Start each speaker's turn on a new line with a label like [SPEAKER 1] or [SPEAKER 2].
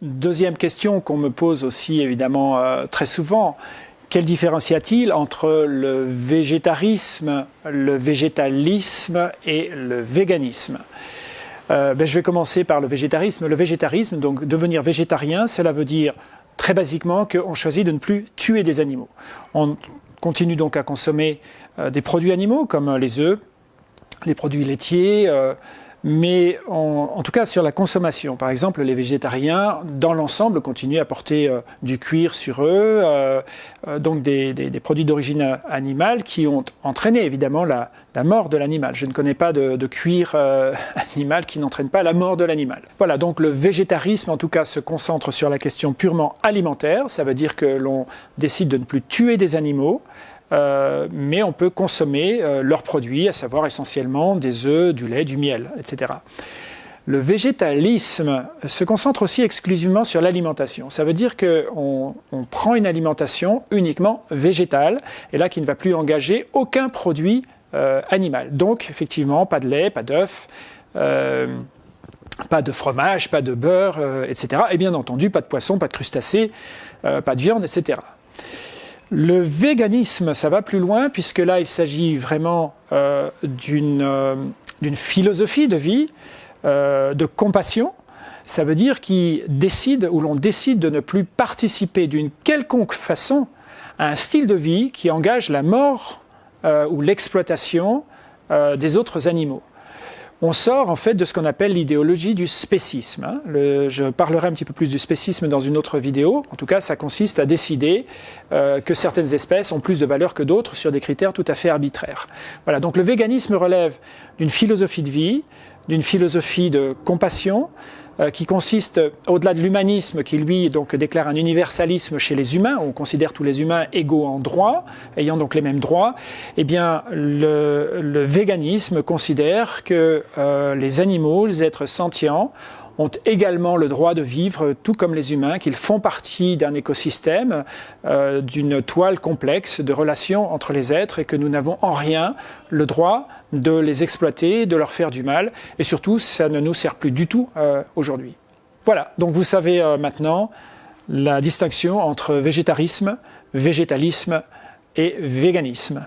[SPEAKER 1] Deuxième question qu'on me pose aussi évidemment euh, très souvent, quelle différence y a-t-il entre le végétarisme, le végétalisme et le véganisme? Euh, ben, Je vais commencer par le végétarisme. Le végétarisme, donc devenir végétarien, cela veut dire très basiquement qu'on choisit de ne plus tuer des animaux. On continue donc à consommer euh, des produits animaux comme les œufs, les produits laitiers, mais en, tout cas sur la consommation. Par exemple, les végétariens, dans l'ensemble, continuent à porter euh, du cuir sur eux, euh, euh, donc des, produits d'origine animale qui ont entraîné évidemment la, mort de l'animal. Je ne connais pas de, de cuir animal qui n'entraîne pas la mort de l'animal. Voilà, donc le végétarisme en tout cas se concentre sur la question purement alimentaire, ça veut dire que l'on décide de ne plus tuer des animaux, euh, mais on peut consommer euh, leurs produits, à savoir essentiellement des œufs, du lait, du miel, etc. Le végétalisme se concentre aussi exclusivement sur l'alimentation. Ça veut dire qu'on on prend une alimentation uniquement végétale, et là qui ne va plus engager aucun produit euh, animal. Donc effectivement, pas de lait, pas d'œufs, pas de fromage, pas de beurre, etc. Et bien entendu, pas de poisson, pas de crustacés, pas de viande, etc. Le véganisme, ça va plus loin, puisque là, il s'agit vraiment euh, euh, d'une philosophie de vie, euh, de compassion. Ça veut dire qu'il décide, ou l'on décide de ne plus participer d'une quelconque façon à un style de vie qui engage la mort ou l'exploitation des autres animaux on sort en fait de ce qu'on appelle l'idéologie du spécisme. Hein. je parlerai un petit peu plus du spécisme dans une autre vidéo. En tout cas, ça consiste à décider euh, que certaines espèces ont plus de valeur que d'autres sur des critères tout à fait arbitraires. Voilà, donc le véganisme relève d'une philosophie de vie, d'une philosophie de compassion, qui consiste, au-delà de l'humanisme, qui lui donc déclare un universalisme chez les humains, où on considère tous les humains égaux en droit, ayant donc les mêmes droits, eh bien le, le véganisme considère que euh, les animaux, les êtres sentients, ont également le droit de vivre tout comme les humains, qu'ils font partie d'un écosystème, euh, d'une toile complexe de relations entre les êtres et que nous n'avons en rien le droit de les exploiter, de leur faire du mal. Et surtout, ça ne nous sert plus du tout euh, aujourd'hui. Voilà, donc vous savez euh, maintenant la distinction entre végétarisme, végétalisme et véganisme.